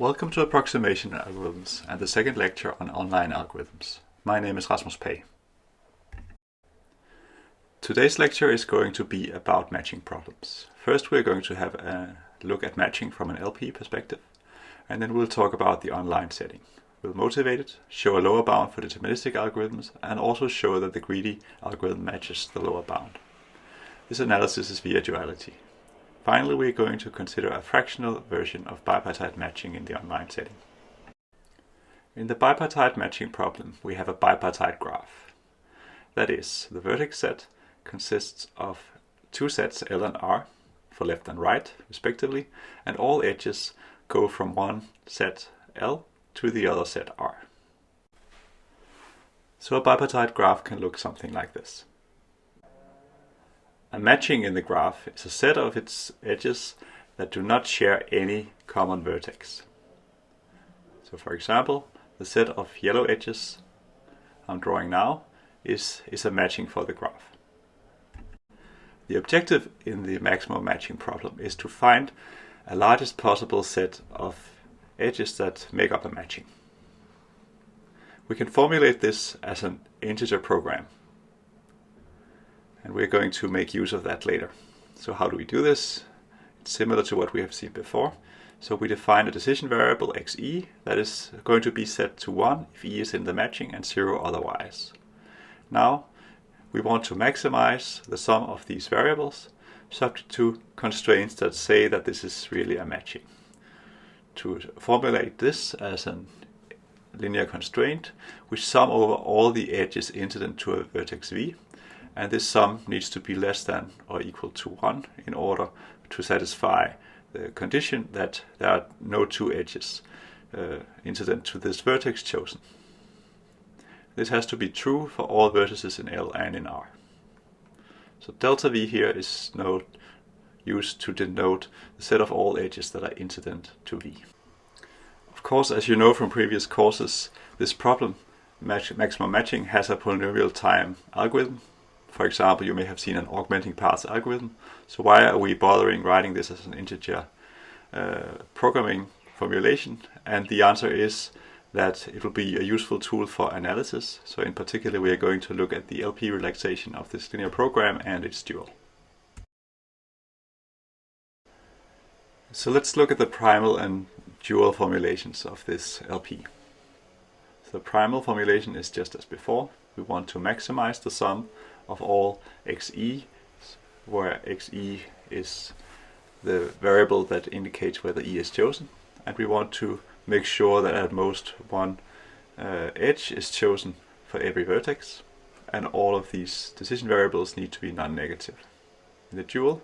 Welcome to Approximation Algorithms and the second lecture on online algorithms. My name is Rasmus Pagh. Today's lecture is going to be about matching problems. First we're going to have a look at matching from an LP perspective and then we'll talk about the online setting. We'll motivate it, show a lower bound for deterministic algorithms and also show that the greedy algorithm matches the lower bound. This analysis is via duality. Finally, we're going to consider a fractional version of bipartite matching in the online setting. In the bipartite matching problem, we have a bipartite graph. That is, the vertex set consists of two sets L and R for left and right, respectively, and all edges go from one set L to the other set R. So a bipartite graph can look something like this. A matching in the graph is a set of its edges that do not share any common vertex. So for example, the set of yellow edges I'm drawing now is, is a matching for the graph. The objective in the maximum matching problem is to find a largest possible set of edges that make up a matching. We can formulate this as an integer program and we're going to make use of that later. So how do we do this? It's similar to what we have seen before. So we define a decision variable xe that is going to be set to 1 if e is in the matching and 0 otherwise. Now we want to maximize the sum of these variables subject to constraints that say that this is really a matching. To formulate this as a linear constraint, we sum over all the edges incident to a vertex v and this sum needs to be less than or equal to 1 in order to satisfy the condition that there are no two edges uh, incident to this vertex chosen. This has to be true for all vertices in L and in R. So delta V here is note, used to denote the set of all edges that are incident to V. Of course, as you know from previous courses, this problem, match, maximum matching, has a polynomial time algorithm for example, you may have seen an augmenting paths algorithm. So why are we bothering writing this as an integer uh, programming formulation? And the answer is that it will be a useful tool for analysis. So in particular, we are going to look at the LP relaxation of this linear program and its dual. So let's look at the primal and dual formulations of this LP. So the primal formulation is just as before. We want to maximize the sum of all xe, where xe is the variable that indicates whether e is chosen. And we want to make sure that at most one uh, edge is chosen for every vertex. And all of these decision variables need to be non-negative. In the dual,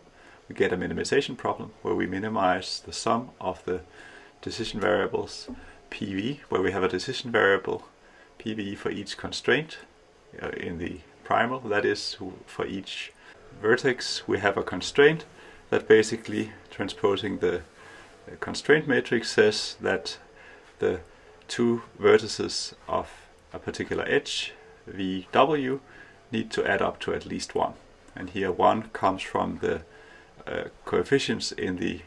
we get a minimization problem where we minimize the sum of the decision variables pv, where we have a decision variable pv for each constraint uh, in the primal, that is for each vertex we have a constraint that basically transposing the constraint matrix says that the two vertices of a particular edge, VW, need to add up to at least 1. And here 1 comes from the uh, coefficients in the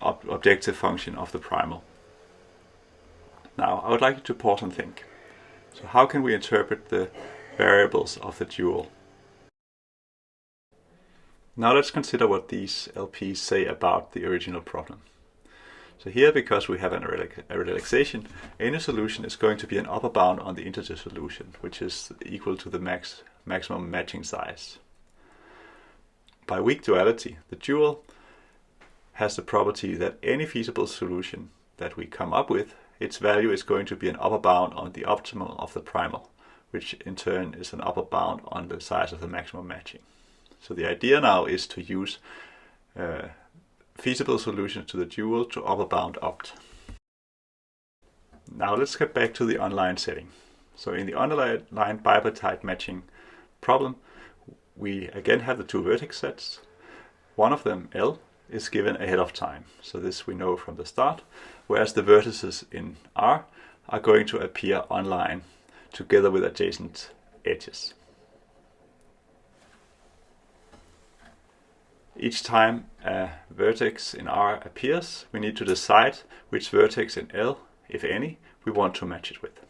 ob objective function of the primal. Now I would like you to pause and think. So how can we interpret the variables of the dual. Now let's consider what these LPs say about the original problem. So here, because we have an, a relaxation, any solution is going to be an upper bound on the integer solution, which is equal to the max maximum matching size. By weak duality, the dual has the property that any feasible solution that we come up with, its value is going to be an upper bound on the optimal of the primal which in turn is an upper bound on the size of the maximum matching. So the idea now is to use uh, feasible solutions to the dual to upper bound opt. Now let's get back to the online setting. So in the online bipartite matching problem, we again have the two vertex sets. One of them, L, is given ahead of time. So this we know from the start, whereas the vertices in R are going to appear online together with adjacent edges. each time a vertex in R appears, we need to decide which vertex in L, if any, we want to match it with.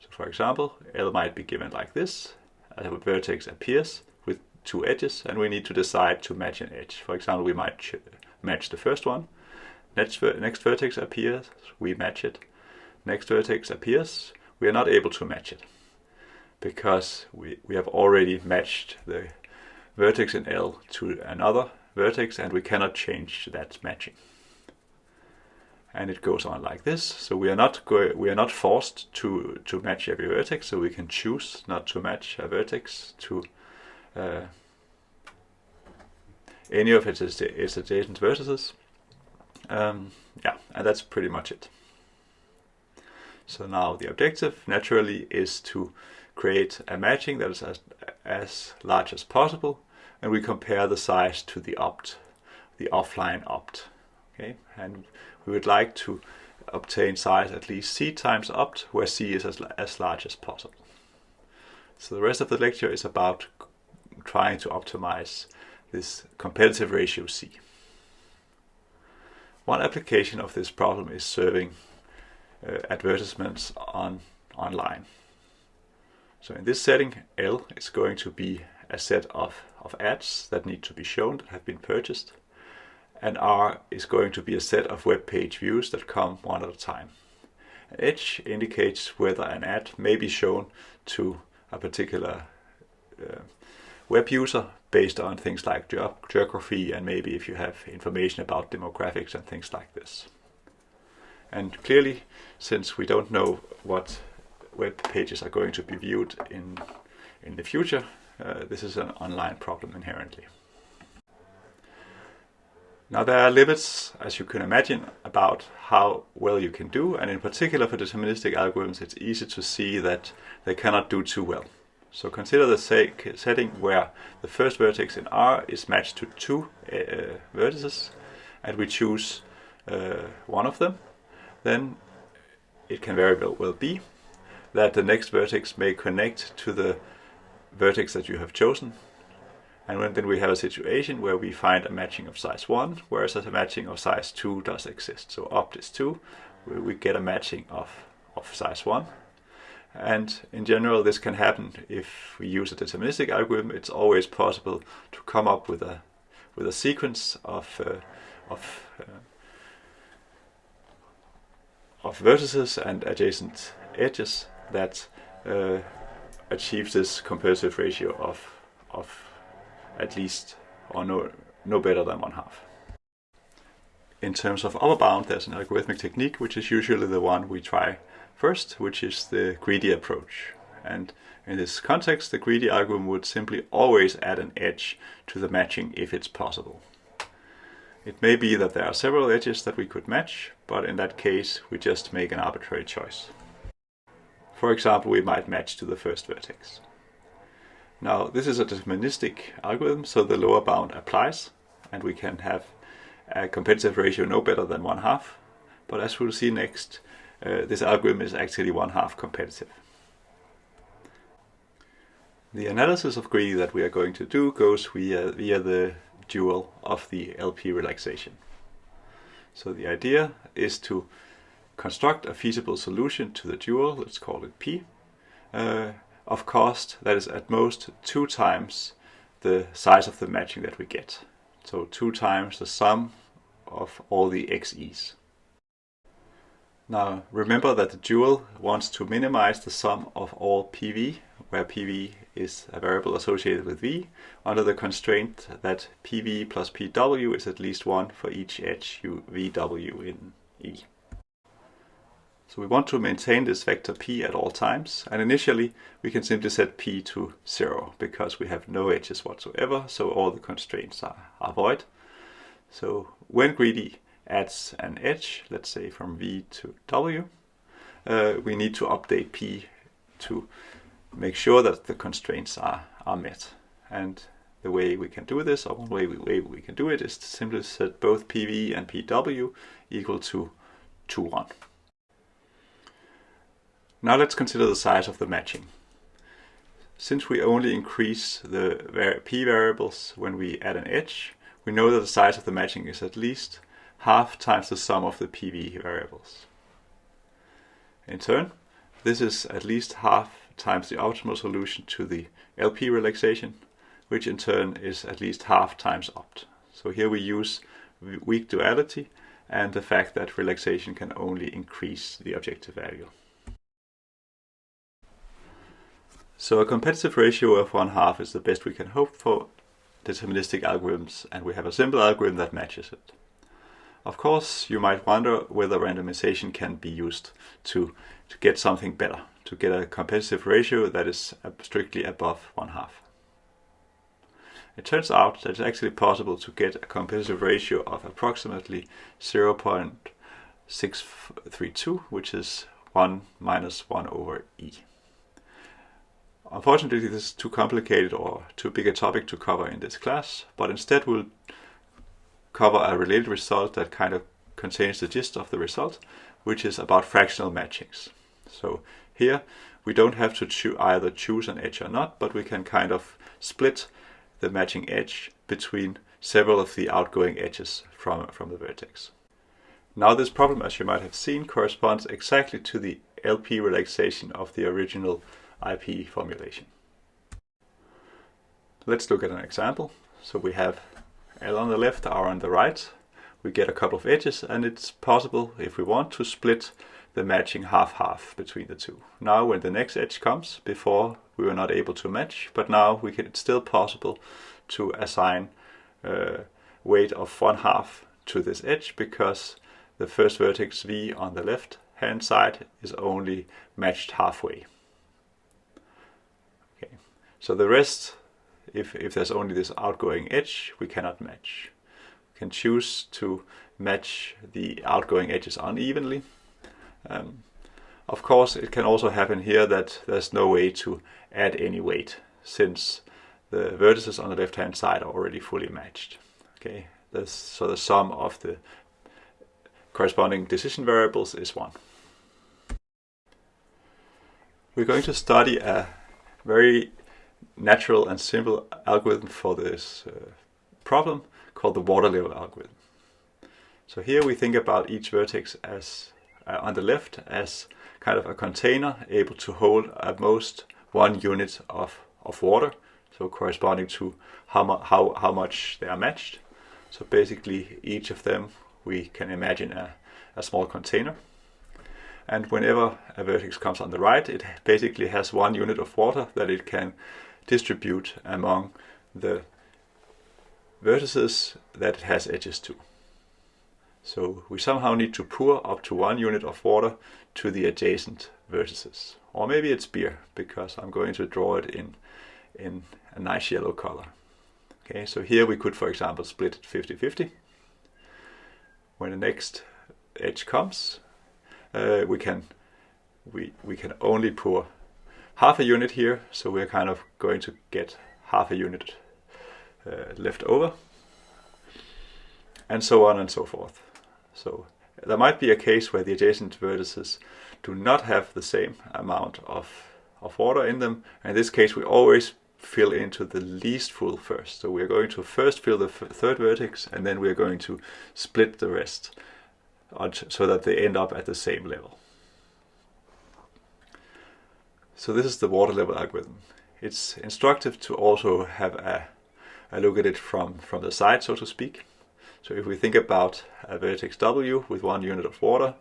So for example, L might be given like this. A vertex appears with two edges and we need to decide to match an edge. For example, we might match the first one. Next, next vertex appears, we match it. Next vertex appears, we are not able to match it because we, we have already matched the vertex in L to another vertex and we cannot change that matching. And it goes on like this. So we are not we are not forced to to match every vertex. So we can choose not to match a vertex to uh, any of its, its adjacent vertices. Um, yeah, and that's pretty much it. So now the objective naturally is to create a matching that is as, as large as possible and we compare the size to the opt, the offline opt. Okay, and we would like to obtain size at least c times opt, where c is as, as large as possible. So the rest of the lecture is about trying to optimize this competitive ratio c. One application of this problem is serving uh, advertisements on online. So in this setting, L is going to be a set of, of ads that need to be shown that have been purchased. And R is going to be a set of web page views that come one at a time. Edge indicates whether an ad may be shown to a particular uh, web user based on things like geography and maybe if you have information about demographics and things like this. And clearly, since we don't know what web pages are going to be viewed in, in the future, uh, this is an online problem inherently. Now there are limits, as you can imagine, about how well you can do, and in particular for deterministic algorithms it's easy to see that they cannot do too well. So consider the setting where the first vertex in R is matched to two uh, vertices, and we choose uh, one of them, then it can very well be that the next vertex may connect to the vertex that you have chosen. And then we have a situation where we find a matching of size 1, whereas a matching of size 2 does exist. So opt is 2, we get a matching of, of size 1. And in general, this can happen if we use a deterministic algorithm. It's always possible to come up with a with a sequence of uh, of uh, of vertices and adjacent edges that uh, achieves this competitive ratio of, of at least or no, no better than one half. In terms of upper bound, there's an algorithmic technique which is usually the one we try first, which is the greedy approach. And in this context, the greedy algorithm would simply always add an edge to the matching if it's possible. It may be that there are several edges that we could match, but in that case we just make an arbitrary choice. For example, we might match to the first vertex. Now, this is a deterministic algorithm, so the lower bound applies, and we can have a competitive ratio no better than one half. But as we'll see next, uh, this algorithm is actually one half competitive. The analysis of greedy that we are going to do goes via, via the dual of the LP relaxation. So the idea is to construct a feasible solution to the dual, let's call it P, uh, of cost that is at most two times the size of the matching that we get. So two times the sum of all the xe's. Now remember that the dual wants to minimize the sum of all PV, where PV is a variable associated with V, under the constraint that PV plus PW is at least 1 for each edge u VW in E. So we want to maintain this vector p at all times, and initially we can simply set p to 0, because we have no edges whatsoever, so all the constraints are, are void. So when greedy adds an edge, let's say from v to w, uh, we need to update p to make sure that the constraints are, are met. And the way we can do this, or one way we, way we can do it, is to simply set both pv and pw equal to, to 1. Now let's consider the size of the matching. Since we only increase the p variables when we add an edge, we know that the size of the matching is at least half times the sum of the PV variables. In turn, this is at least half times the optimal solution to the LP relaxation, which in turn is at least half times opt. So here we use weak duality and the fact that relaxation can only increase the objective value. So a competitive ratio of one half is the best we can hope for deterministic algorithms and we have a simple algorithm that matches it. Of course, you might wonder whether randomization can be used to, to get something better, to get a competitive ratio that is strictly above one half. It turns out that it's actually possible to get a competitive ratio of approximately 0.632, which is 1 minus 1 over e. Unfortunately, this is too complicated or too big a topic to cover in this class, but instead we'll cover a related result that kind of contains the gist of the result, which is about fractional matchings. So here we don't have to either choose an edge or not, but we can kind of split the matching edge between several of the outgoing edges from, from the vertex. Now this problem, as you might have seen, corresponds exactly to the LP relaxation of the original IP formulation. Let's look at an example. So we have L on the left, R on the right. We get a couple of edges and it's possible, if we want, to split the matching half-half between the two. Now when the next edge comes, before we were not able to match, but now we can, it's still possible to assign uh, weight of one half to this edge because the first vertex V on the left hand side is only matched halfway. Okay. So the rest, if, if there's only this outgoing edge, we cannot match. We can choose to match the outgoing edges unevenly um, of course, it can also happen here that there's no way to add any weight since the vertices on the left-hand side are already fully matched. Okay, this, so the sum of the corresponding decision variables is 1. We're going to study a very natural and simple algorithm for this uh, problem called the water level algorithm. So here we think about each vertex as uh, on the left as kind of a container able to hold at most one unit of, of water, so corresponding to how, mu how, how much they are matched. So basically each of them we can imagine a, a small container. And whenever a vertex comes on the right, it basically has one unit of water that it can distribute among the vertices that it has edges to. So we somehow need to pour up to one unit of water to the adjacent vertices. Or maybe it's beer, because I'm going to draw it in, in a nice yellow color. Okay, so here we could, for example, split it 50-50. When the next edge comes, uh, we can we we can only pour half a unit here, so we're kind of going to get half a unit uh, left over, and so on and so forth. So there might be a case where the adjacent vertices do not have the same amount of, of water in them. In this case, we always fill into the least full first. So we're going to first fill the third vertex and then we're going to split the rest so that they end up at the same level. So this is the water level algorithm. It's instructive to also have a, a look at it from, from the side, so to speak. So if we think about a vertex W with one unit of water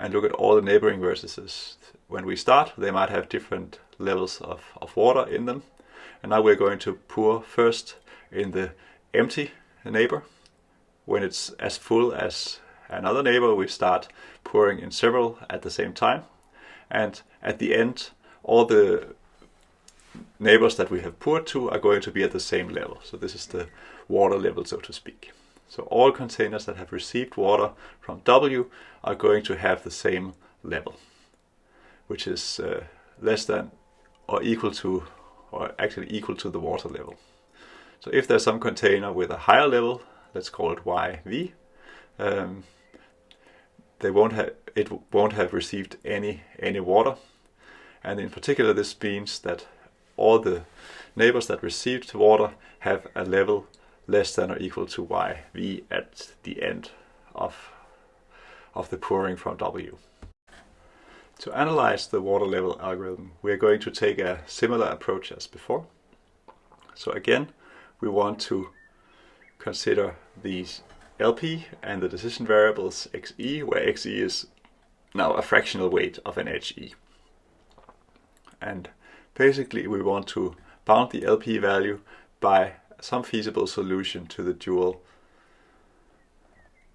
and look at all the neighboring vertices, when we start they might have different levels of, of water in them. And now we're going to pour first in the empty neighbor. When it's as full as another neighbor, we start pouring in several at the same time. And at the end, all the neighbors that we have poured to are going to be at the same level. So this is the water level, so to speak. So all containers that have received water from W are going to have the same level, which is uh, less than or equal to, or actually equal to the water level. So if there's some container with a higher level, let's call it YV, um, they won't have, it won't have received any, any water. And in particular, this means that all the neighbors that received water have a level less than or equal to yv at the end of, of the pouring from W. To analyze the water level algorithm, we are going to take a similar approach as before. So again, we want to consider these LP and the decision variables XE, where XE is now a fractional weight of an HE. And basically we want to bound the LP value by some feasible solution to the dual.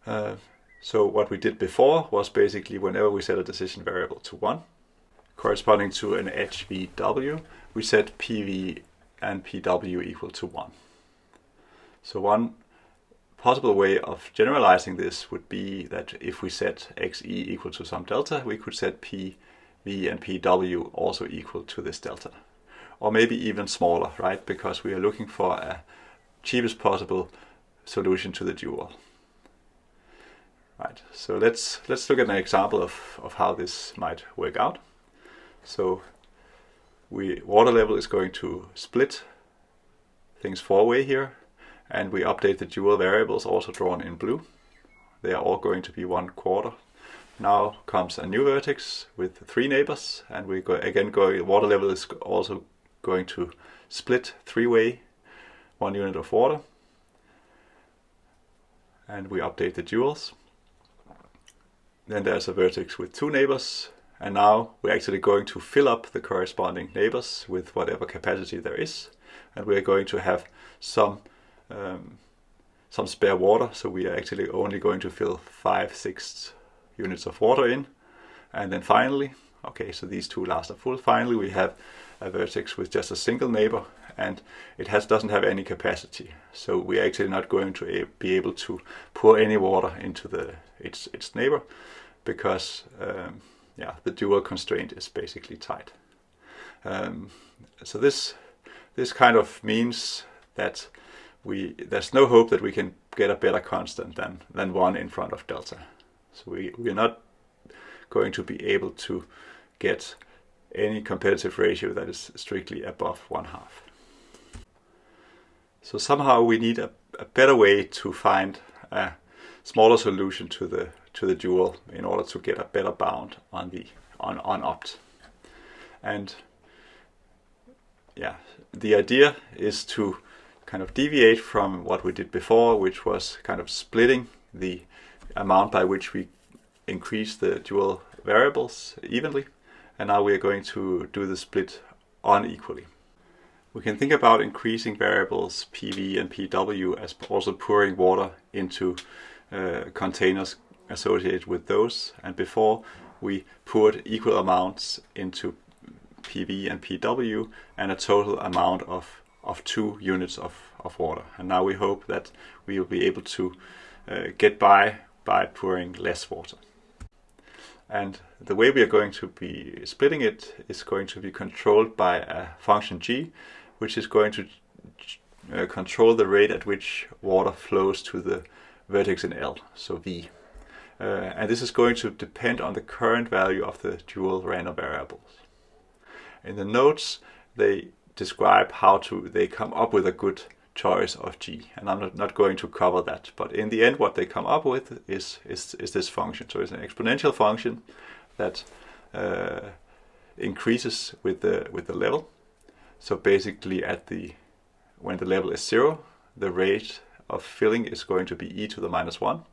Uh, so what we did before was basically whenever we set a decision variable to 1, corresponding to an HVW, we set PV and PW equal to 1. So one possible way of generalizing this would be that if we set xe equal to some delta, we could set p, v and pw also equal to this delta. Or maybe even smaller, right? Because we are looking for a cheapest possible solution to the dual. Right, so let's let's look at an example of, of how this might work out. So we water level is going to split things four way here and we update the dual variables also drawn in blue. They are all going to be one quarter. Now comes a new vertex with three neighbors and we go again going water level is also going to split three-way one unit of water and we update the duals. Then there's a vertex with two neighbors and now we're actually going to fill up the corresponding neighbors with whatever capacity there is and we're going to have some um, some spare water. So we are actually only going to fill five, six units of water in. And then finally, okay, so these two last are full. Finally, we have a vertex with just a single neighbor and it has doesn't have any capacity. So we're actually not going to be able to pour any water into the its its neighbor because um, yeah, the dual constraint is basically tight. Um, so this this kind of means that we there's no hope that we can get a better constant than than one in front of delta. So we we're not going to be able to get any competitive ratio that is strictly above one half. So somehow we need a, a better way to find a smaller solution to the to the dual in order to get a better bound on the on on opt. And yeah, the idea is to kind of deviate from what we did before, which was kind of splitting the amount by which we increase the dual variables evenly. And now we are going to do the split unequally. We can think about increasing variables PV and PW as also pouring water into uh, containers associated with those. And before we poured equal amounts into PV and PW and a total amount of of two units of, of water. And now we hope that we will be able to uh, get by by pouring less water. And the way we are going to be splitting it is going to be controlled by a function g, which is going to uh, control the rate at which water flows to the vertex in L, so v. Uh, and this is going to depend on the current value of the dual random variables. In the notes, they describe how to they come up with a good choice of g. And I'm not, not going to cover that. But in the end what they come up with is is, is this function. So it's an exponential function that uh, increases with the with the level. So basically at the when the level is zero the rate of filling is going to be e to the minus one.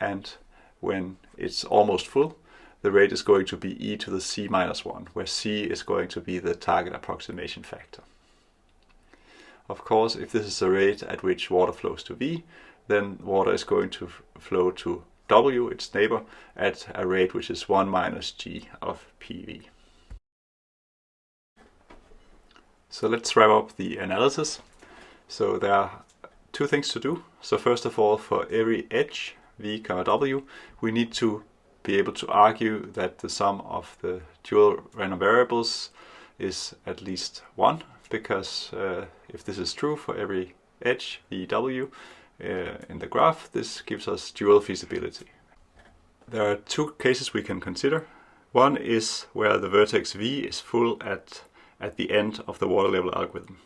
And when it's almost full the rate is going to be e to the c minus 1, where c is going to be the target approximation factor. Of course, if this is the rate at which water flows to v, then water is going to flow to w, its neighbor, at a rate which is 1 minus g of pv. So let's wrap up the analysis. So there are two things to do. So first of all, for every edge, v, w, we need to be able to argue that the sum of the dual random variables is at least 1 because uh, if this is true for every edge VW uh, in the graph this gives us dual feasibility. There are two cases we can consider. One is where the vertex V is full at at the end of the water level algorithm.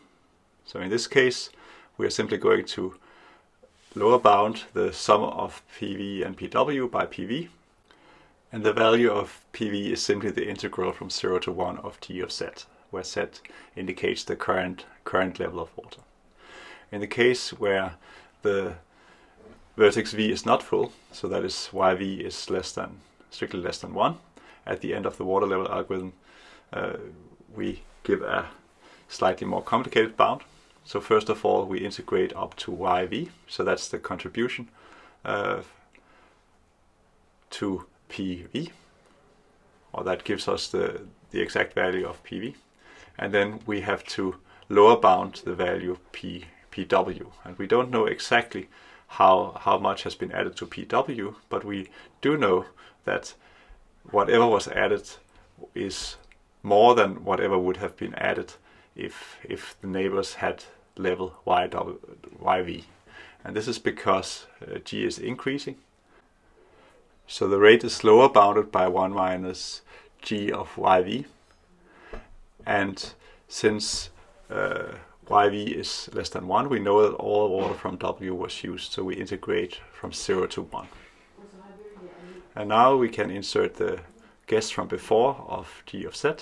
So in this case, we are simply going to lower bound the sum of PV and PW by PV. And the value of PV is simply the integral from 0 to 1 of G of Z, where Z indicates the current, current level of water. In the case where the vertex V is not full, so that is YV is less than, strictly less than 1, at the end of the water level algorithm, uh, we give a slightly more complicated bound. So first of all, we integrate up to YV, so that's the contribution uh, to PV, or that gives us the, the exact value of PV. And then we have to lower bound the value of P, PW. And we don't know exactly how, how much has been added to PW, but we do know that whatever was added is more than whatever would have been added if, if the neighbors had level YW, YV. And this is because uh, G is increasing. So the rate is lower bounded by 1 minus G of YV. And since uh, YV is less than 1, we know that all water from W was used, so we integrate from 0 to 1. And now we can insert the guess from before of G of Z,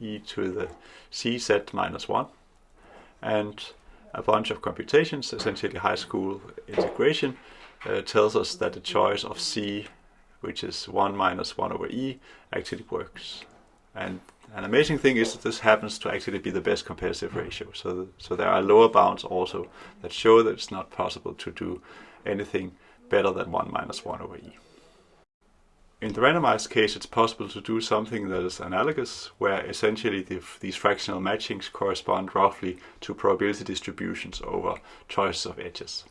e to the cz minus 1, and a bunch of computations, essentially high school integration, uh, tells us that the choice of c, which is 1 minus 1 over e, actually works. And an amazing thing is that this happens to actually be the best competitive ratio. So, so there are lower bounds also that show that it's not possible to do anything better than 1 minus 1 over e. In the randomized case, it's possible to do something that is analogous, where essentially the, these fractional matchings correspond roughly to probability distributions over choices of edges.